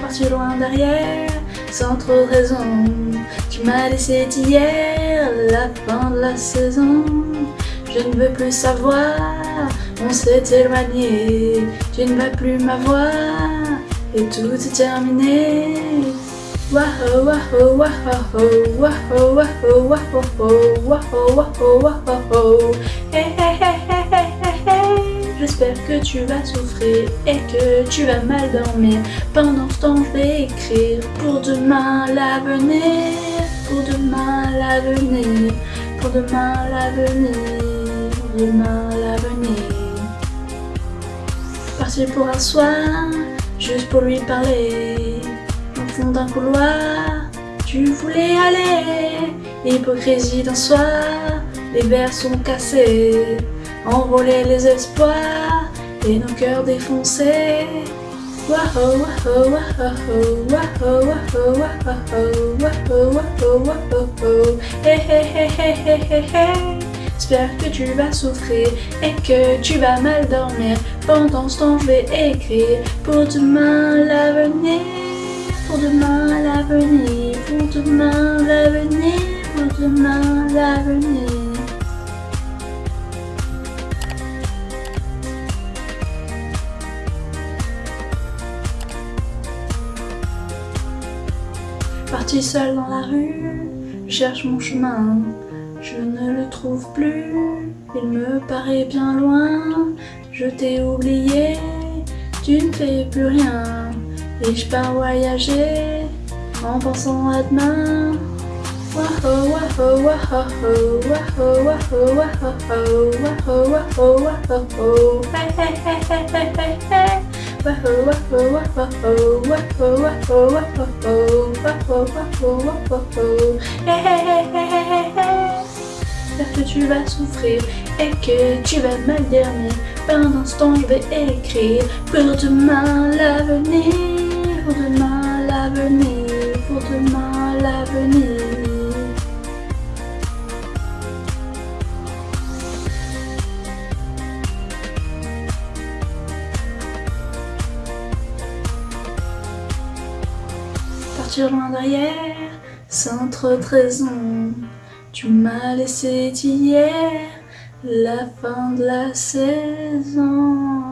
Parti loin derrière, sans trop raison. Tu m'as laissé hier, la fin de la saison. Je ne veux plus savoir, on s'est éloigné. Tu ne vas plus m'avoir, et tout est terminé. J'espère que tu vas souffrir et que tu vas mal dormir. Pendant ce temps, je vais écrire pour demain l'avenir, pour demain l'avenir, pour demain l'avenir, pour demain l'avenir. Partir pour un soir, juste pour lui parler fond d'un couloir, tu voulais aller, hypocrisie d'un soir, les verres sont cassés, enrôler les espoirs et nos cœurs défoncés. J'espère que tu vas souffrir et que tu vas mal dormir. Pendant ce temps je vais écrire. Pour demain la demain l'avenir, pour demain l'avenir, pour demain l'avenir. Parti seul dans la rue, cherche mon chemin, je ne le trouve plus, il me paraît bien loin, je t'ai oublié, tu ne fais plus rien. Et je pars voyager en pensant à demain? Hey. J'espère que tu vas souffrir et que tu vas mal dormir. Pendant ce temps, je vais écrire pour demain l'avenir pour demain l'avenir, pour demain l'avenir. Partir loin derrière, sans trop de raison. Tu m'as laissé hier la fin de la saison.